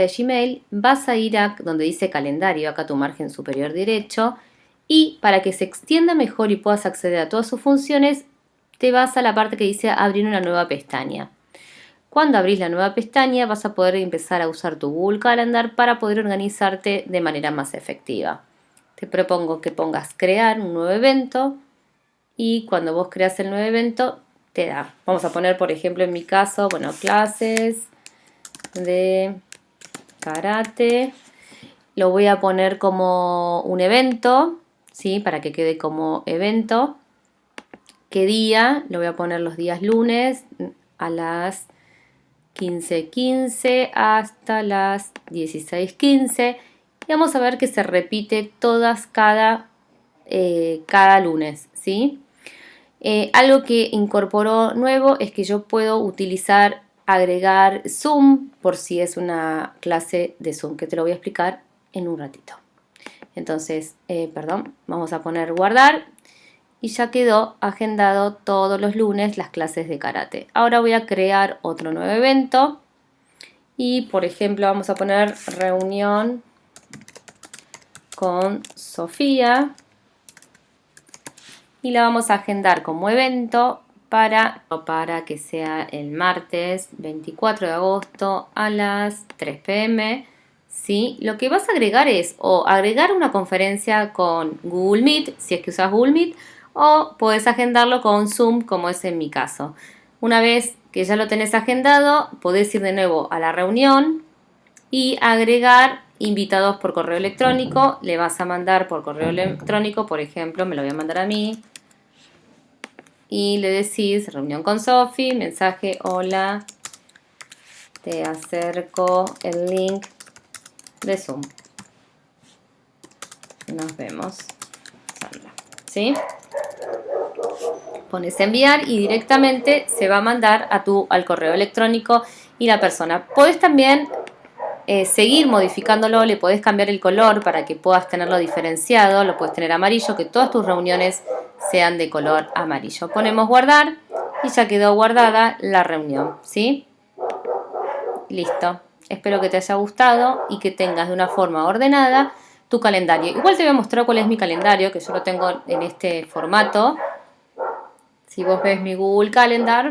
de Gmail, vas a ir a donde dice calendario, acá tu margen superior derecho, y para que se extienda mejor y puedas acceder a todas sus funciones, te vas a la parte que dice abrir una nueva pestaña. Cuando abrís la nueva pestaña vas a poder empezar a usar tu Google Calendar para poder organizarte de manera más efectiva. Te propongo que pongas crear un nuevo evento y cuando vos creas el nuevo evento te da. Vamos a poner por ejemplo en mi caso, bueno, clases de karate. Lo voy a poner como un evento, ¿sí? Para que quede como evento. ¿Qué día? Lo voy a poner los días lunes a las 15.15 hasta las 16.15 y vamos a ver que se repite todas cada, eh, cada lunes, ¿sí? Eh, algo que incorporó nuevo es que yo puedo utilizar, agregar Zoom por si es una clase de Zoom, que te lo voy a explicar en un ratito. Entonces, eh, perdón, vamos a poner guardar y ya quedó agendado todos los lunes las clases de karate. Ahora voy a crear otro nuevo evento y por ejemplo vamos a poner reunión con Sofía y la vamos a agendar como evento para, para que sea el martes 24 de agosto a las 3 pm. ¿sí? Lo que vas a agregar es o agregar una conferencia con Google Meet, si es que usas Google Meet, o puedes agendarlo con Zoom como es en mi caso. Una vez que ya lo tenés agendado, podés ir de nuevo a la reunión y agregar invitados por correo electrónico. Le vas a mandar por correo electrónico, por ejemplo, me lo voy a mandar a mí. Y le decís reunión con Sofi, mensaje, hola, te acerco el link de Zoom. Nos vemos. ¿Sí? pones enviar y directamente se va a mandar a tu, al correo electrónico y la persona. Puedes también eh, seguir modificándolo, le puedes cambiar el color para que puedas tenerlo diferenciado, lo puedes tener amarillo, que todas tus reuniones sean de color amarillo. Ponemos guardar y ya quedó guardada la reunión, ¿sí? Listo. Espero que te haya gustado y que tengas de una forma ordenada tu calendario. Igual te voy a mostrar cuál es mi calendario, que yo lo tengo en este formato. Si vos ves mi Google Calendar,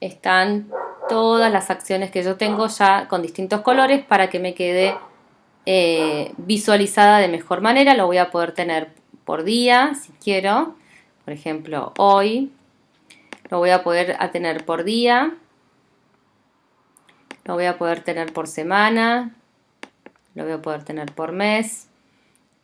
están todas las acciones que yo tengo ya con distintos colores para que me quede eh, visualizada de mejor manera. Lo voy a poder tener por día, si quiero. Por ejemplo, hoy. Lo voy a poder tener por día. Lo voy a poder tener por semana. Lo voy a poder tener por mes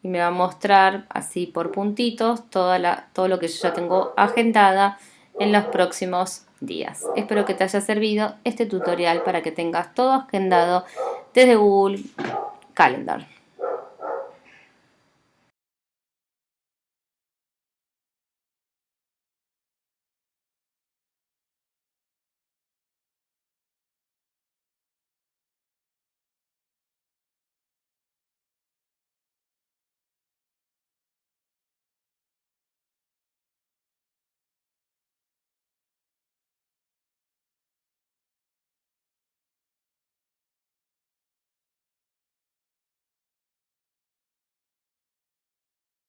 y me va a mostrar así por puntitos toda la, todo lo que yo ya tengo agendada en los próximos días. Espero que te haya servido este tutorial para que tengas todo agendado desde Google Calendar.